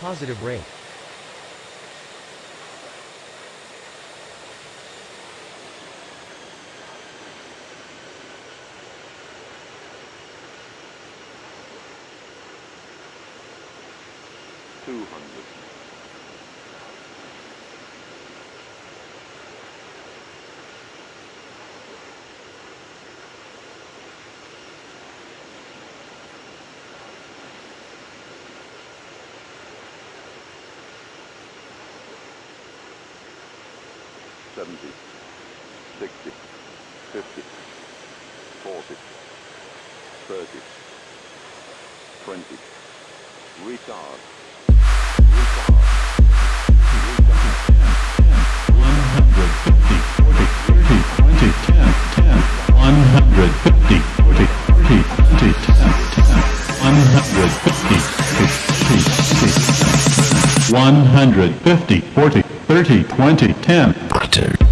Positive rate. Two hundred. Seventy. Sixty. Fifty. Forty. Thirty. Twenty. Retard. Retard. One hundred fifty, forty, thirty, twenty, ten, ten.